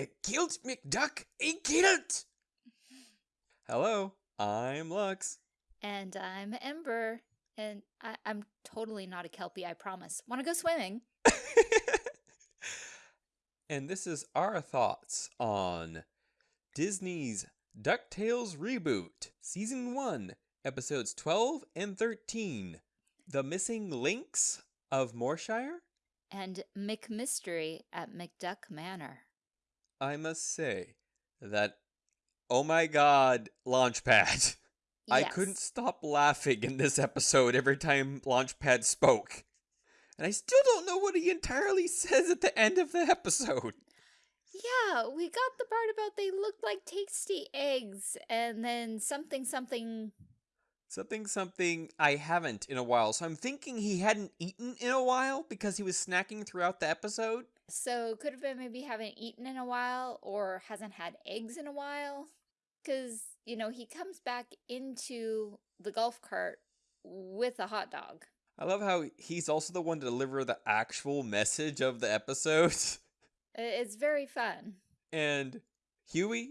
A kilt, McDuck, a kilt! Hello, I'm Lux. And I'm Ember. And I, I'm totally not a Kelpie, I promise. Want to go swimming? and this is our thoughts on Disney's DuckTales reboot, Season 1, Episodes 12 and 13 The Missing Links of Moorshire? And McMystery at McDuck Manor. I must say that, oh my god, Launchpad. I couldn't stop laughing in this episode every time Launchpad spoke. And I still don't know what he entirely says at the end of the episode. Yeah, we got the part about they looked like tasty eggs and then something something. Something, something I haven't in a while. So I'm thinking he hadn't eaten in a while because he was snacking throughout the episode. So could have been maybe haven't eaten in a while or hasn't had eggs in a while. Because, you know, he comes back into the golf cart with a hot dog. I love how he's also the one to deliver the actual message of the episode. It's very fun. And Huey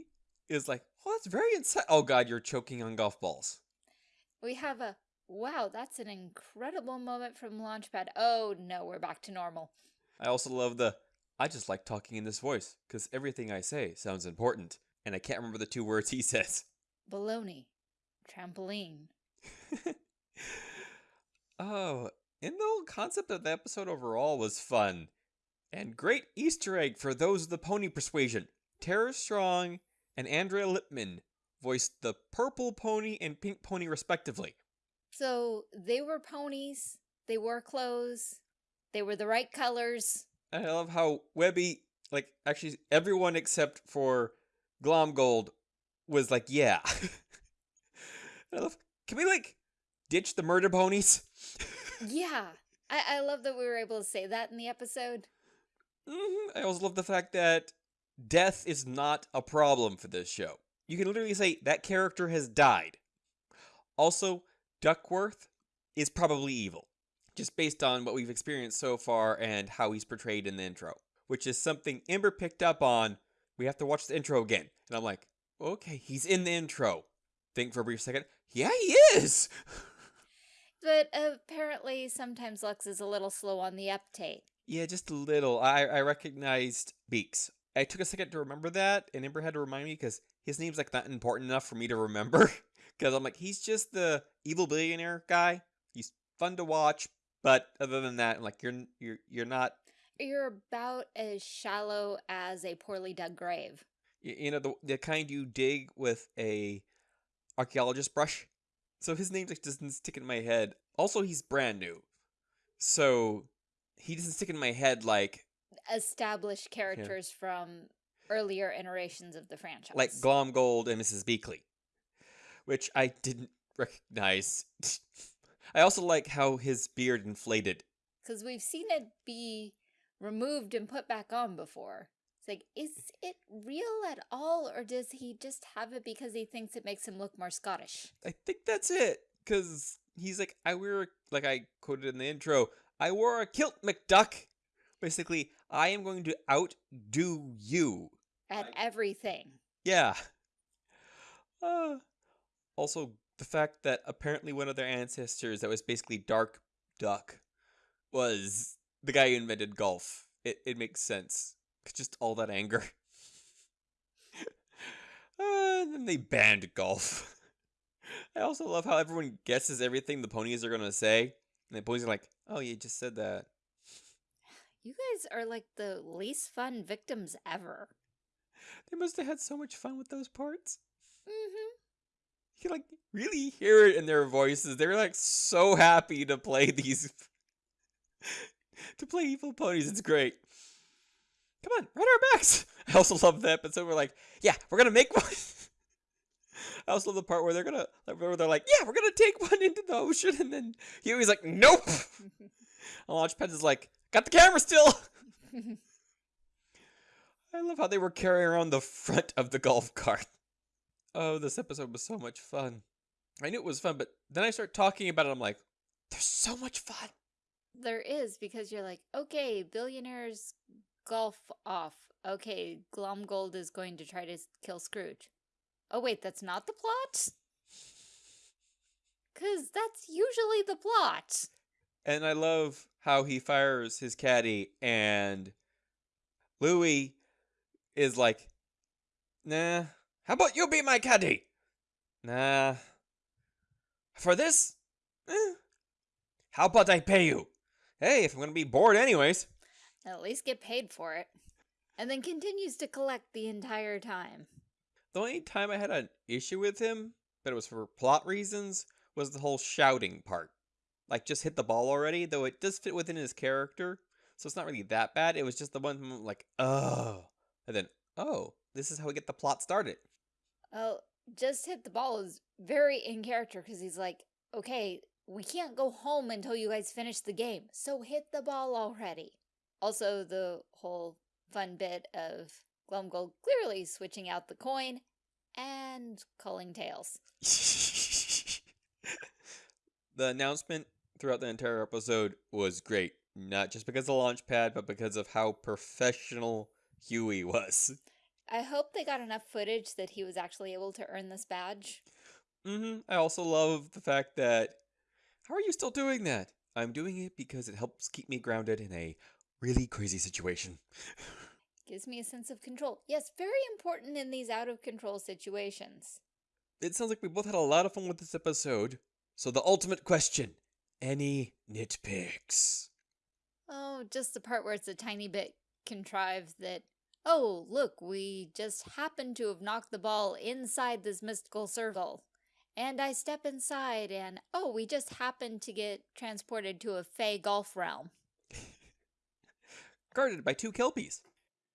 is like, oh, that's very inside. Oh, God, you're choking on golf balls. We have a wow, that's an incredible moment from Launchpad. Oh no, we're back to normal. I also love the, I just like talking in this voice because everything I say sounds important. And I can't remember the two words he says. Baloney. Trampoline. oh, and the whole concept of the episode overall was fun. And great Easter egg for those of the pony persuasion. Tara Strong and Andrea Libman voiced the purple pony and pink pony respectively. So they were ponies, they wore clothes, they were the right colors. I love how Webby, like, actually, everyone except for Glomgold was like, yeah. I love, can we, like, ditch the murder ponies? Yeah. I, I love that we were able to say that in the episode. hmm I also love the fact that death is not a problem for this show. You can literally say that character has died. Also, Duckworth is probably evil, just based on what we've experienced so far and how he's portrayed in the intro, which is something Ember picked up on. We have to watch the intro again. And I'm like, okay, he's in the intro. Think for a brief second. Yeah, he is! But apparently sometimes Lux is a little slow on the uptake. Yeah, just a little. I, I recognized Beaks. I took a second to remember that, and Ember had to remind me because his name's like not important enough for me to remember. Because I'm like, he's just the evil billionaire guy. He's fun to watch, but other than that, like, you're you're you're not. You're about as shallow as a poorly dug grave. y- You know the the kind you dig with a archaeologist brush. So his name just doesn't stick in my head. Also, he's brand new, so he doesn't stick in my head like Established characters from earlier iterations of the franchise. like Glomgold and Mrs. Beakley, which I didn't recognize. I also like how his beard inflated. Because we've seen it be removed and put back on before. It's like, is it real at all, or does he just have it because he thinks it makes him look more Scottish? I think that's it, because he's like, I wear, a- like I quoted in the intro, I wore a kilt, McDuck. Basically, I am going to outdo you. At everything. Yeah. Uh, also, the fact that apparently one of their ancestors that was basically Dark Duck was the guy who invented golf. It, it makes sense. Just all that anger. uh, and then they banned golf. I also love how everyone guesses everything the ponies are going to say. And the ponies are like, oh, you just said that. You guys are like the least fun victims ever. They must have had so much fun with those parts. Mm-hmm. You can like really hear it in their voices. They're like so happy to play these to play evil ponies. It's great. Come on, ride our backs. I also love the episode where like, yeah, we're gonna make one. I also love the part where they're gonna where they're like, yeah, we're gonna take one into the ocean, and then Huey's like, nope. And Launchpad is like, got the camera still. I love how they were carrying around the front of the golf cart. Oh, this episode was so much fun. I knew it was fun, but then I start talking about it. I'm like, there's so much fun. there is because you're like, okay, billionaires golf off. okay, Glomgold is going to try to kill Scrooge. Oh, wait, that's not the plot? Because that's usually the plot. And I love how he fires his caddy and Louis is like, nah, how about you be my caddy? Nah. For this? Eh. How about I pay you? Hey, if I'm gonna be bored anyways. At least get paid for it. And then continues to collect the entire time. The only time I had an issue with him, but it was for plot reasons, was the whole shouting part. Like, just hit the ball already, though it does fit within his character, so it's not really that bad. It was just the one like, oh. And then, oh, this is how we get the plot started. Oh, just hit the ball is very in character because he's like, okay, we can't go home until you guys finish the game, so hit the ball already. Also, the whole fun bit of Glomgold clearly switching out the coin and calling tails. the announcement throughout the entire episode was great. Not just because of the Launchpad, but because of how professional Huey was. I hope they got enough footage that he was actually able to earn this badge. Mm-hmm. I also love the fact that how are you still doing that? I'm doing it because it helps keep me grounded in a really crazy situation. Gives me a sense of control. Yes, very important in these out of control situations. It sounds like we both had a lot of fun with this episode. So the ultimate question, any nitpicks? Oh, just the part where it's a tiny bit contrived that, oh, look, we just happen to have knocked the ball inside this mystical circle. And I step inside and, oh, we just happened to get transported to a Fey golf realm. Guarded by two kelpies.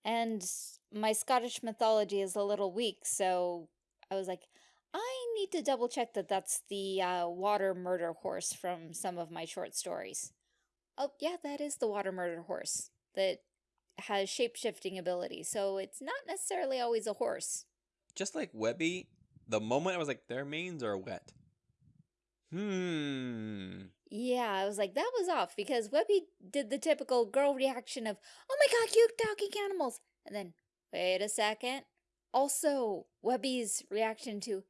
And my Scottish mythology is a little weak, so I was like, I need to double check that that's the uh, water murder horse from some of my short stories. Oh, yeah, that is the water murder horse that has shape-shifting ability, so it's not necessarily always a horse. Just like Webby, the moment I was like, their manes are wet. Hmm. Yeah, I was like, that was off because Webby did the typical girl reaction of, oh my god, cute talking animals. And then, wait a second. Also, Webby's reaction to,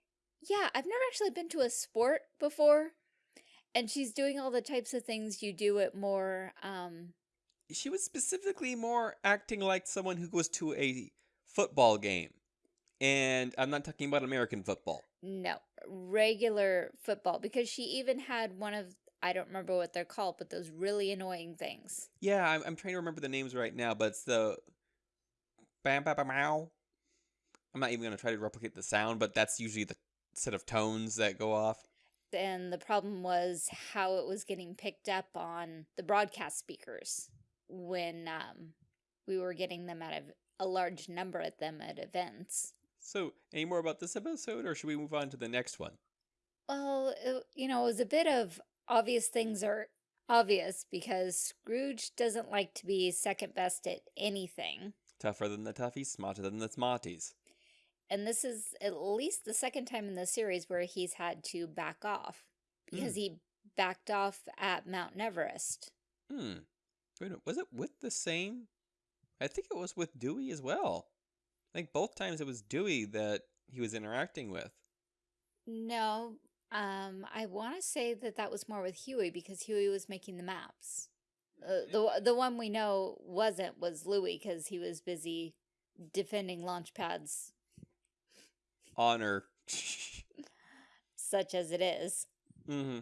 yeah, I've never actually been to a sport before. And she's doing all the types of things you do at more, um, She was specifically more acting like someone who goes to a football game. And I'm not talking about American football. no, regular football. Because she even had one of, I don't remember what they're called, but those really annoying things. Yeah, I'm, I'm trying to remember the names right now, but it's the bam bam bam. I'm not even gonna try to replicate the sound, but that's usually the set of tones that go off. and the problem was how it was getting picked up on the broadcast speakers when um, we were getting them out of a large number at them at events. So, any more about this episode, or should we move on to the next one? Well, it, you know, it was a bit of obvious things are obvious because Scrooge doesn't like to be second best at anything. Tougher than the toughies, smarter than the smarties. And this is at least the second time in the series where he's had to back off because he backed off at Mount Everest. Hmm. Wait, minute, was it with the same? I think it was with Dewey as well. I think both times it was Dewey that he was interacting with. No, um, I want to say that that was more with Huey because Huey was making the maps. Uh, the the one we know wasn't was Louis because he was busy defending Launchpad's, Honor. such as it is. mm-hmm.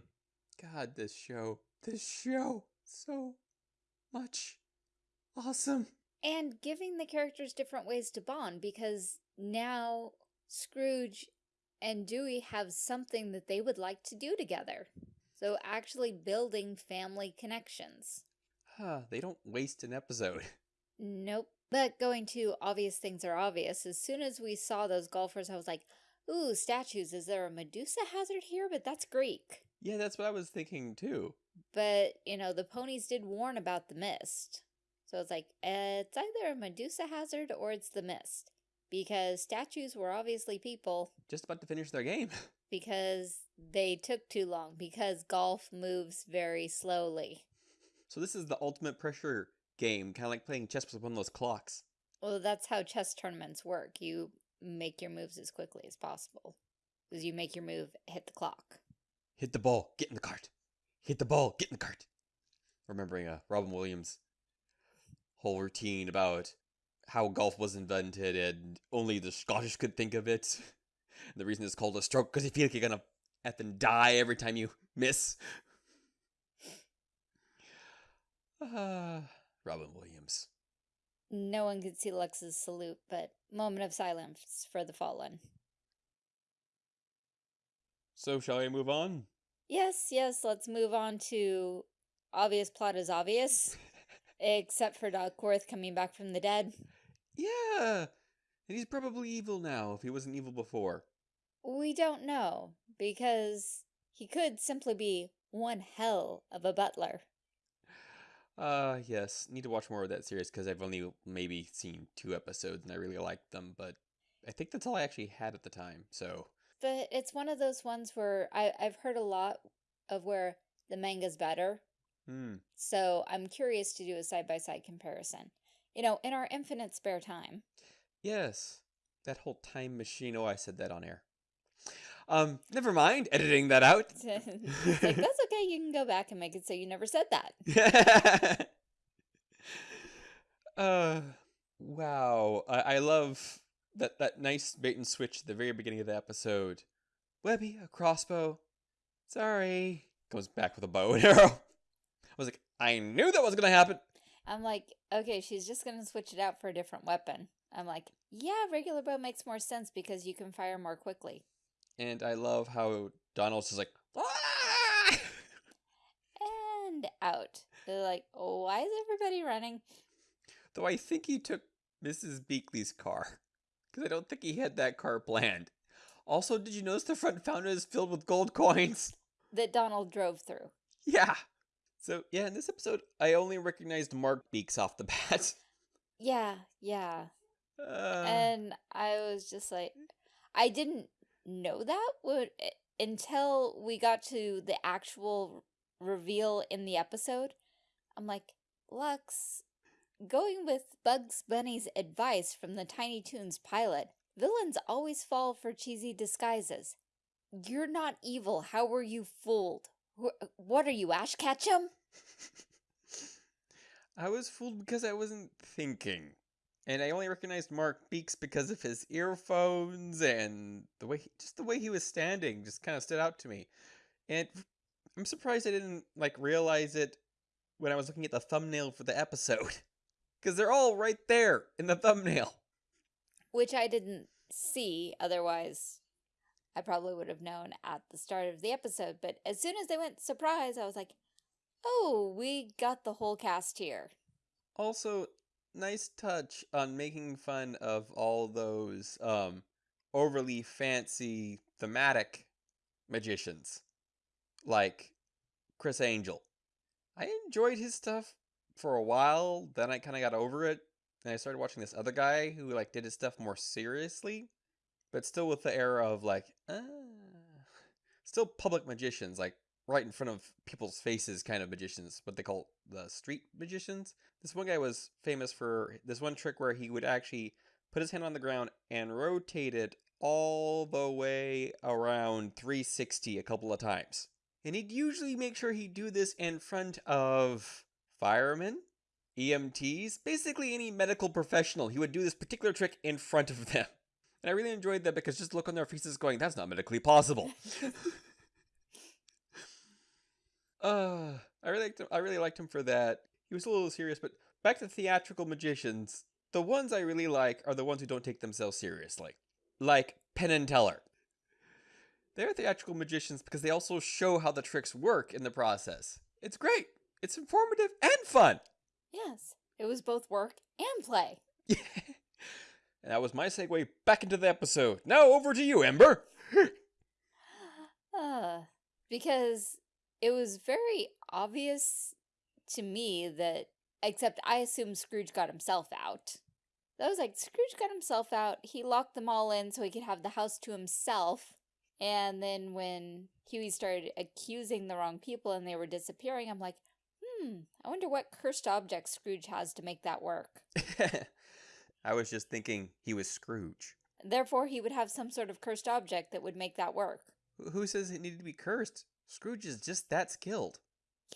God, this show. This show. So much awesome. And giving the characters different ways to bond because now Scrooge and Dewey have something that they would like to do together. So actually building family connections. Huh, they don't waste an episode. Nope. But going to obvious things are obvious. As soon as we saw those golfers, I was like, ooh, statues. Is there a Medusa hazard here? But that's Greek. Yeah, that's what I was thinking too. But, you know, the ponies did warn about the mist. So it's like, uh, it's either a Medusa hazard or it's the mist. Because statues were obviously people Just about to finish their game. because they took too long because golf moves very slowly. So this is the ultimate pressure game, kind of like playing chess with one of those clocks. Well, that's how chess tournaments work. You make your moves as quickly as possible. Because you make your move, hit the clock. Hit the ball, get in the cart. Hit the ball, get in the cart. Remembering uh, Robin Williams' whole routine about how golf was invented and only the Scottish could think of it. And the reason it's called a stroke because you feel like you're gonna effing die every time you miss. Ah, Robin Williams. No one could see Lux's salute, but moment of silence for the fallen. So shall I move on? Yes, yes, let's move on to obvious plot is obvious. except for Duckworth coming back from the dead. Yeah, and he's probably evil now if he wasn't evil before. We don't know, because he could simply be one hell of a butler. Uh, yes, need to watch more of that series because I've only maybe seen two episodes and I really liked them, but I think that's all I actually had at the time. So, But it's one of those ones where I, I've heard a lot of where the manga's better. hmm. So I'm curious to do a side-by-side comparison. You know, in our infinite spare time. Yes, that whole time machine. Oh, I said that on air. Um, never mind, editing that out. like, that's okay, you can go back and make it so you never said that. uh, wow. I, I love that that nice bait and switch at the very beginning of the episode. Webby, a crossbow. Sorry. Comes back with a bow and arrow. I was like, I knew that was gonna happen. I'm like, okay, she's just gonna switch it out for a different weapon. I'm like, yeah, regular bow makes more sense because you can fire more quickly. And I love how Donald's just like, "Ah!" And out. They're like, oh, why is everybody running? Though I think he took Mrs. Beakley's car. Because I don't think he had that car planned. Also, did you notice the front fountain is filled with gold coins? That Donald drove through. Yeah. So, yeah, in this episode, I only recognized Mark Beaks off the bat. Yeah, yeah. Uh, and I was just like, I didn't know that would until we got to the actual reveal in the episode. I'm like, Lux, going with Bugs Bunny's advice from the Tiny Toons pilot, villains always fall for cheesy disguises. You're not evil. How were you fooled? What are you, Ash Ketchum? I was fooled because I wasn't thinking. And I only recognized Mark Beaks because of his earphones and the way, he, just the way he was standing just kind of stood out to me. And I'm surprised I didn't like realize it when I was looking at the thumbnail for the episode. Because they're all right there in the thumbnail. Which I didn't see, otherwise I probably would have known at the start of the episode. But as soon as they went surprise, I was like, oh, we got the whole cast here. Also, nice touch on making fun of all those um overly fancy thematic magicians like Criss Angel. I enjoyed his stuff for a while, then I kind of got over it. And I started watching this other guy who like did his stuff more seriously, but still with the air of like, ah, still public magicians, like right in front of people's faces kind of magicians, what they call the street magicians. This one guy was famous for this one trick where he would actually put his hand on the ground and rotate it all the way around 360 a couple of times. And he'd usually make sure he'd do this in front of firemen, EMTs, basically any medical professional. He would do this particular trick in front of them. And I really enjoyed that because just look on their faces going, that's not medically possible. Uh, I really liked him. I really liked him for that. He was a little serious, but back to theatrical magicians. The ones I really like are the ones who don't take themselves seriously, like Penn and Teller. They're theatrical magicians because they also show how the tricks work in the process. It's great. It's informative and fun. Yes, it was both work and play. Yeah. And that was my segue back into the episode. Now over to you, Ember. Uh, because it was very obvious to me that, except I assume Scrooge got himself out. I was like, Scrooge got himself out. He locked them all in so he could have the house to himself. And then when Huey started accusing the wrong people and they were disappearing, I'm like, hmm, I wonder what cursed object Scrooge has to make that work. I was just thinking he was Scrooge. Therefore, he would have some sort of cursed object that would make that work. Who says it needed to be cursed? Scrooge is just that skilled.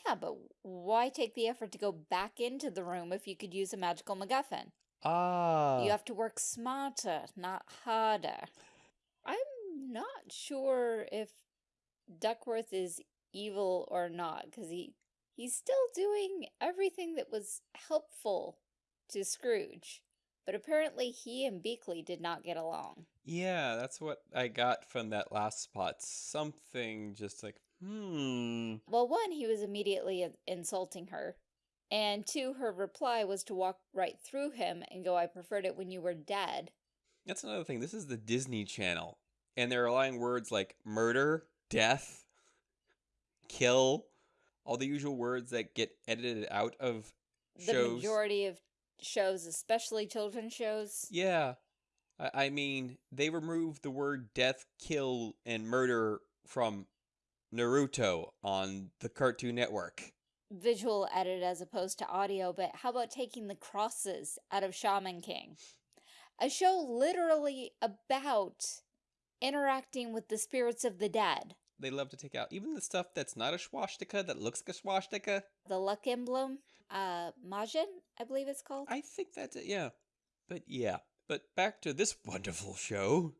Yeah, but why take the effort to go back into the room if you could use a magical MacGuffin? Ah. You have to work smarter, not harder. I'm not sure if Duckworth is evil or not, because he he's still doing everything that was helpful to Scrooge. But apparently he and Beakley did not get along. Yeah, that's what I got from that last spot. Something just like, hmm. Well, one, he was immediately insulting her. And two, her reply was to walk right through him and go, I preferred it when you were dead. That's another thing. This is the Disney Channel. And they're allowing words like murder, death, kill, all the usual words that get edited out of The shows. majority of shows, especially children's shows, Yeah. I, I mean, they removed the word death, kill, and murder from Naruto on the Cartoon Network. visual edit as opposed to audio, but how about taking the crosses out of Shaman King? A show literally about interacting with the spirits of the dead. They love to take out even the stuff that's not a swastika that looks like a swastika. The luck emblem, uh, Majin, I believe it's called. I think that's it, yeah. But yeah. But back to this wonderful show.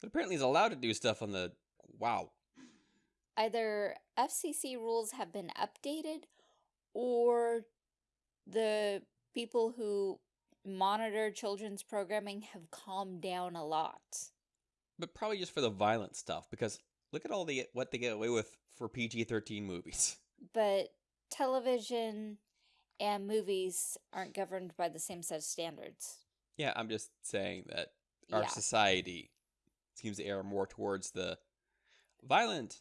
That apparently is allowed to do stuff on the. Wow. Either FCC rules have been updated or the people who monitor children's programming have calmed down a lot. But probably just for the violent stuff because look at all the what they get away with for PG 13 movies. but television and movies aren't governed by the same set of standards. Yeah, I'm just saying that our Yeah. society seems to err more towards the violent,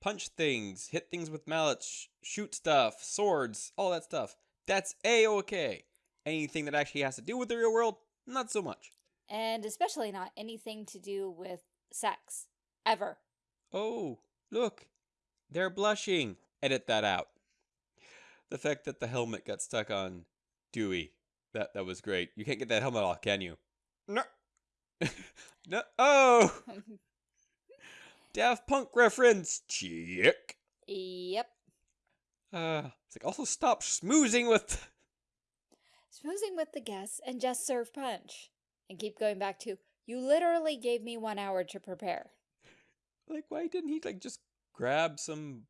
punch things, hit things with mallets, sh- shoot stuff, swords, all that stuff. That's a okay. Anything that actually has to do with the real world, not so much. And especially not anything to do with sex. Ever. Oh, look, they're blushing. Edit that out. The fact that the helmet got stuck on Dewey, that that was great. You can't get that helmet off, can you? No. no. Oh, Daft Punk reference. Check. yep. Uh, it's like also stop smoozing with. Smoozing with the guests and just serve punch. And keep going back to, you literally gave me one hour to prepare. Like, why didn't he like just grab some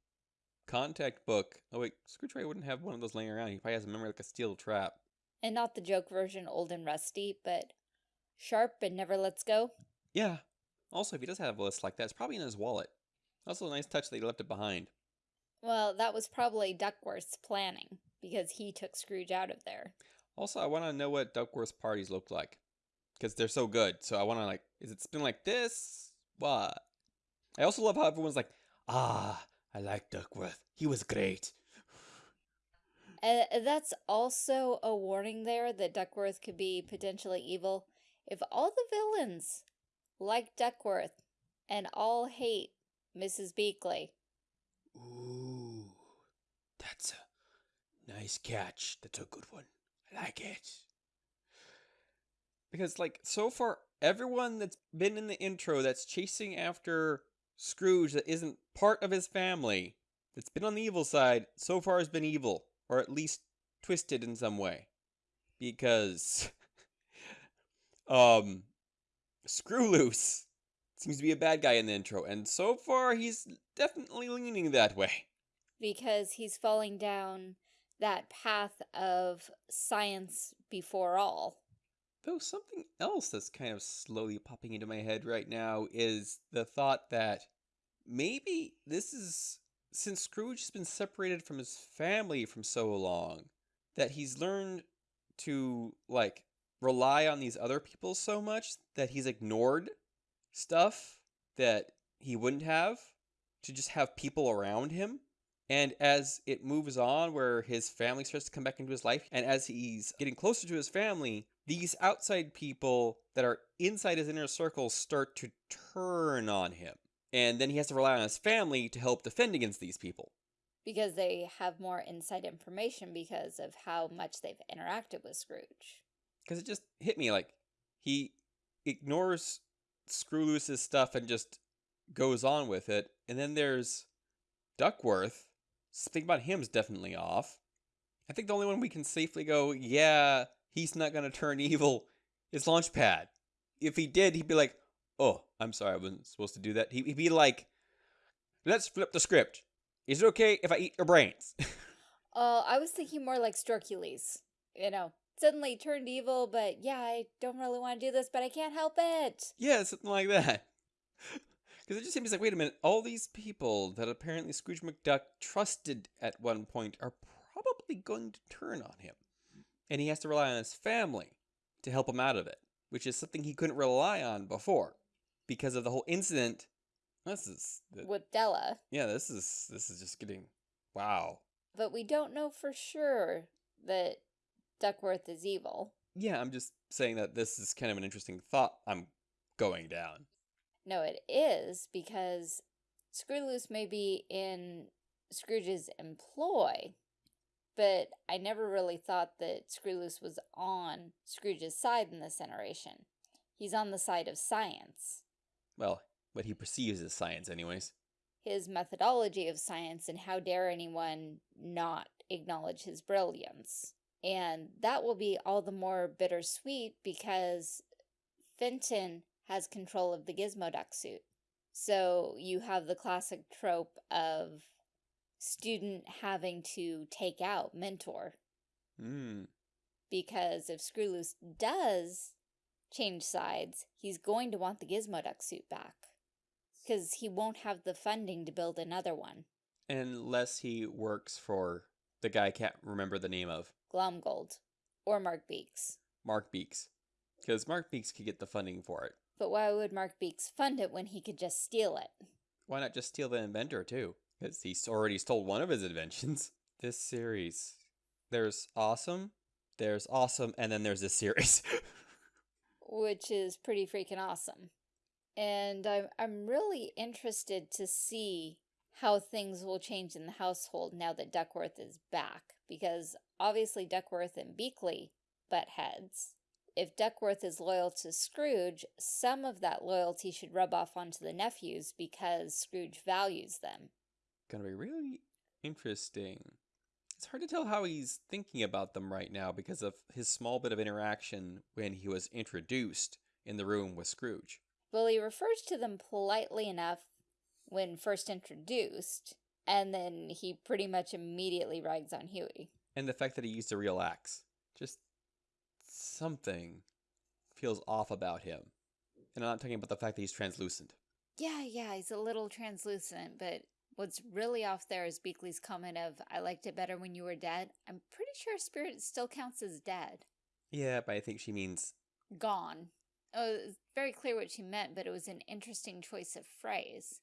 contact book? Oh wait, Screwtray wouldn't have one of those laying around. He probably has a memory like a steel trap. And not the joke version, old and rusty, but sharp and never lets go. Yeah. Also, if he does have a list like that, it's probably in his wallet. Also, a nice touch that he left it behind. Well, that was probably Duckworth's planning, because he took Scrooge out of there. Also, I want to know what Duckworth's parties look like. Because they're so good. So I want to, like, is it spin like this? What? I also love how everyone's like, ah, I like Duckworth. He was great. Uh, that's also a warning there that Duckworth could be potentially evil. If all the villains like Duckworth and all hate Mrs. Beakley, Ooh, that's a nice catch. That's a good one. I like it. Because, like, so far, everyone that's been in the intro that's chasing after Scrooge that isn't part of his family, that's been on the evil side, so far has been evil, or at least twisted in some way. Because, um, Screw Loose seems to be a bad guy in the intro, and so far he's definitely leaning that way. because he's falling down that path of science before all. Though something else that's kind of slowly popping into my head right now is the thought that maybe this is since Scrooge has been separated from his family from so long that he's learned to like rely on these other people so much that he's ignored stuff that he wouldn't have to just have people around him. And as it moves on, where his family starts to come back into his life, and as he's getting closer to his family, these outside people that are inside his inner circle start to turn on him. And then he has to rely on his family to help defend against these people. Because they have more inside information because of how much they've interacted with Scrooge. because it just hit me like he ignores Screwloose's stuff and just goes on with it. And then there's Duckworth. Something about him's definitely off. I think the only one we can safely go, yeah, he's not gonna turn evil, is Launchpad. If he did, he'd be like, oh, I'm sorry, I wasn't supposed to do that. He'd be like, let's flip the script. Is it okay if I eat your brains? Uh, I was thinking more like Storkules. You know, suddenly turned evil, but yeah, I don't really want to do this, but I can't help it. yeah, something like that. Because it just seems like, wait a minute, all these people that apparently Scrooge McDuck trusted at one point are probably going to turn on him. And he has to rely on his family to help him out of it, which is something he couldn't rely on before because of the whole incident. This is, the- With Della. yeah, this is, this is just getting, wow. But we don't know for sure that Duckworth is evil. Yeah, I'm just saying that this is kind of an interesting thought I'm going down. No, it is because Screwloose may be in Scrooge's employ, but I never really thought that Screwloose was on Scrooge's side in this iteration. He's on the side of science, Well, what he perceives as science, anyways. his methodology of science, and how dare anyone not acknowledge his brilliance. And that will be all the more bittersweet because Fenton has control of the Gizmoduck suit. So you have the classic trope of student having to take out mentor Hmm. because if Screwloose does change sides, he's going to want the Gizmoduck suit back because he won't have the funding to build another one. Unless he works for the guy I can't remember the name of, Glomgold or Mark Beaks. Mark Beaks. Because Mark Beaks could get the funding for it. But why would Mark Beaks fund it when he could just steal it? Why not just steal the inventor too? Because he's already stole one of his inventions. This series. There's awesome, there's awesome, and then there's this series. Which is pretty freaking awesome. And I'm, I'm really interested to see how things will change in the household now that Duckworth is back. Because obviously Duckworth and Beakley butt heads. If Duckworth is loyal to Scrooge, some of that loyalty should rub off onto the nephews because Scrooge values them. Gonna be really interesting. It's hard to tell how he's thinking about them right now because of his small bit of interaction when he was introduced in the room with Scrooge. Well, he refers to them politely enough when first introduced, and then he pretty much immediately rags on Huey. And the fact that he used a real axe. Just something feels off about him. And I'm not talking about the fact that he's translucent. Yeah, yeah, he's a little translucent, but what's really off there is Beakley's comment of, I liked it better when you were dead. I'm pretty sure Spirit still counts as dead. Yeah, but I think she means Gone. Oh, it's very clear what she meant, but it was an interesting choice of phrase.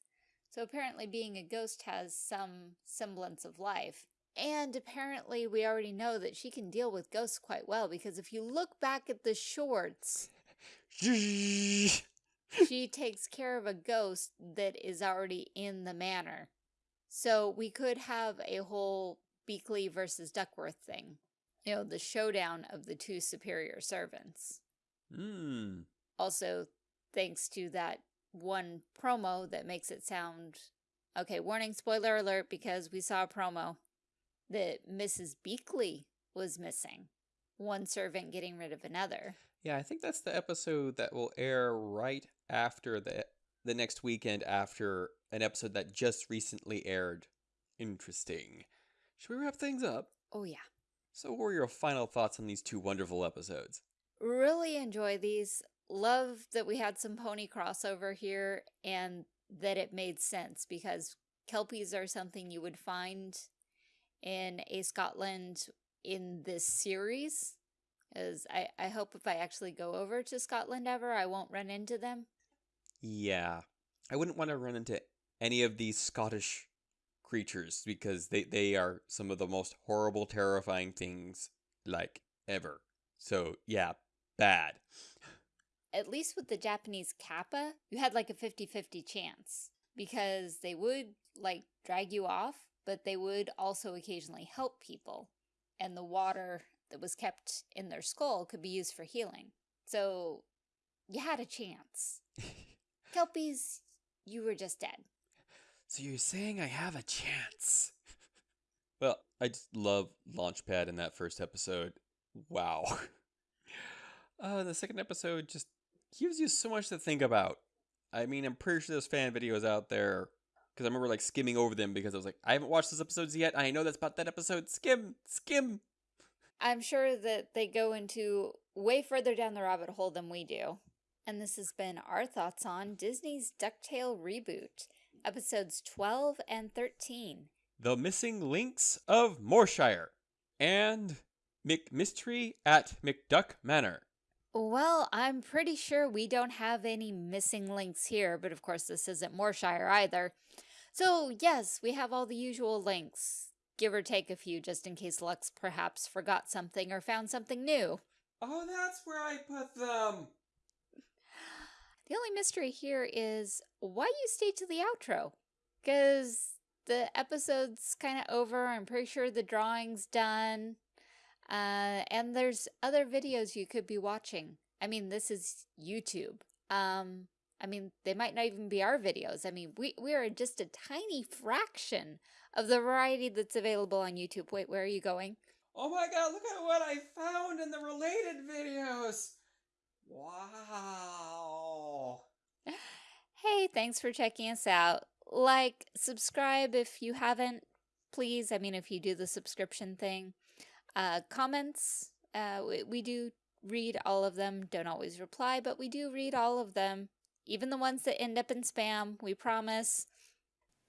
So apparently being a ghost has some semblance of life. And apparently we already know that she can deal with ghosts quite well because if you look back at the shorts, she takes care of a ghost that is already in the manor. So we could have a whole Beakley versus Duckworth thing. You know, the showdown of the two superior servants. Hmm. Also, thanks to that one promo that makes it sound okay, warning, spoiler alert, because we saw a promo that Mrs. Beakley was missing. One servant getting rid of another. Yeah, I think that's the episode that will air right after the the next weekend after an episode that just recently aired. Interesting. Should we wrap things up? Oh, yeah. So, what were your final thoughts on these two wonderful episodes? Really enjoy these. Love that we had some pony crossover here and that it made sense because Kelpies are something you would find in a Scotland in this series. As I, I hope if I actually go over to Scotland ever, I won't run into them. Yeah, I wouldn't want to run into any of these Scottish creatures because they, they are some of the most horrible, terrifying things like ever. So, yeah, bad. At least with the Japanese Kappa, you had like a 50-50 chance because they would like drag you off, but they would also occasionally help people. And the water that was kept in their skull could be used for healing. So you had a chance. Kelpies, you were just dead. So you're saying I have a chance? well, I just love Launchpad in that first episode. Wow. Uh, the second episode just gives you so much to think about. I mean, I'm pretty sure there's fan videos out there because I remember like skimming over them because I was like, I haven't watched those episodes yet. I know that's about that episode. Skim, skim. I'm sure that they go into way further down the rabbit hole than we do. And this has been our thoughts on Disney's DuckTale reboot, episodes 12 and 13. The Missing Links of Moorshire and McMystery at McDuck Manor. Well, I'm pretty sure we don't have any missing links here, but of course this isn't Moorshire either. So yes, we have all the usual links, give or take a few just in case Lux perhaps forgot something or found something new. Oh, that's where I put them. The only mystery here is why you stay to the outro. Because the episode's kind of over. I'm pretty sure the drawing's done. Uh, and there's other videos you could be watching. I mean, this is YouTube. Um, I mean, they might not even be our videos. I mean, we, we are just a tiny fraction of the variety that's available on YouTube. Wait, where are you going? Oh my god, look at what I found in the related videos! Wow! Hey, thanks for checking us out. Like, subscribe if you haven't, please. I mean, if you do the subscription thing. Uh, comments, uh, we, we do read all of them. Don't always reply, but we do read all of them. Even the ones that end up in spam, we promise.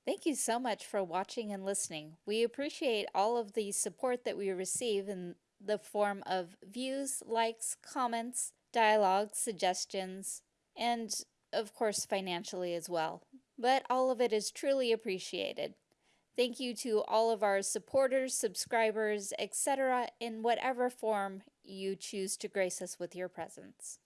Thank you so much for watching and listening. We appreciate all of the support that we receive in the form of views, likes, comments, dialogue, suggestions, and of course financially as well. But all of it is truly appreciated. Thank you to all of our supporters, subscribers, etc. in whatever form you choose to grace us with your presence.